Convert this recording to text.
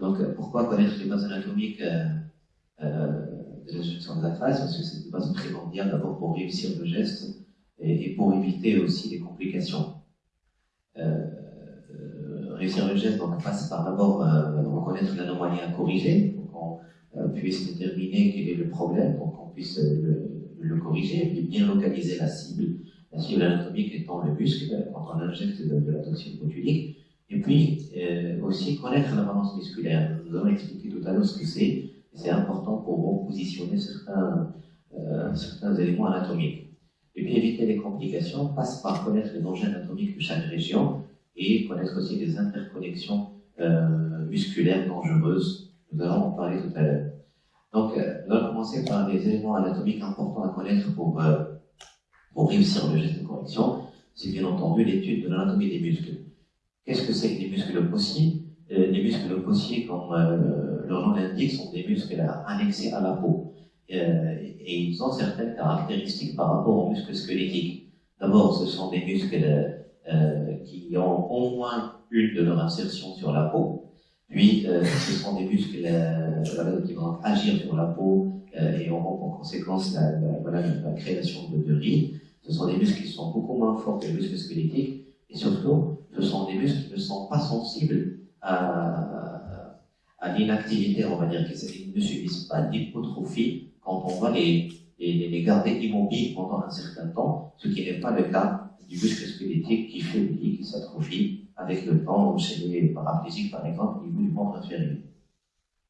Donc, pourquoi connaître les bases anatomiques euh, de l'injection de la phase Parce que c'est une base primordiale d'abord pour réussir le geste et, pour éviter aussi les complications. Euh, réussir le geste donc, passe par d'abord reconnaître l'anomalie à corriger, pour qu'on puisse déterminer quel est le problème, pour qu'on puisse le, corriger, puis bien localiser la cible, la cible anatomique étant le muscle quand on injecte de, la toxine botulique, et puis euh, aussi connaître la balance musculaire? Nous avons expliqué tout à l'heure ce que c'est, c'est important pour positionner certains, euh, certains éléments anatomiques. Et puis éviter les complications passe par connaître les dangers anatomiques de chaque région et connaître aussi les interconnexions euh, musculaires dangereuses. Nous allons en parler tout à l'heure. Donc, nous allons commencer par les éléments anatomiques importants à connaître pour, pour réussir le geste de correction. C'est bien entendu l'étude de l'anatomie des muscles. Qu'est-ce que c'est que les muscles possiers euh, Les muscles possiers, comme leur nom l'indique, sont des muscles annexés à la peau. et ils ont certaines caractéristiques par rapport aux muscles squelettiques. D'abord, ce sont des muscles qui ont au moins une de leur insertion sur la peau, puis, euh, ce sont des muscles euh, qui vont agir sur la peau euh, et auront pour conséquence la, création de, rides. Ce sont des muscles qui sont beaucoup moins forts que les muscles squelettiques. Et surtout, ce sont des muscles qui ne sont pas sensibles à, l'inactivité, on va dire, qu'ils ne subissent pas d'hypotrophie quand on va les, les, les, garder immobiles pendant un certain temps, ce qui n'est pas le cas du muscle squelettique qui faiblit, qui s'atrophie avec le temps chez les paraplégiques, par exemple, au niveau du membre inférieur.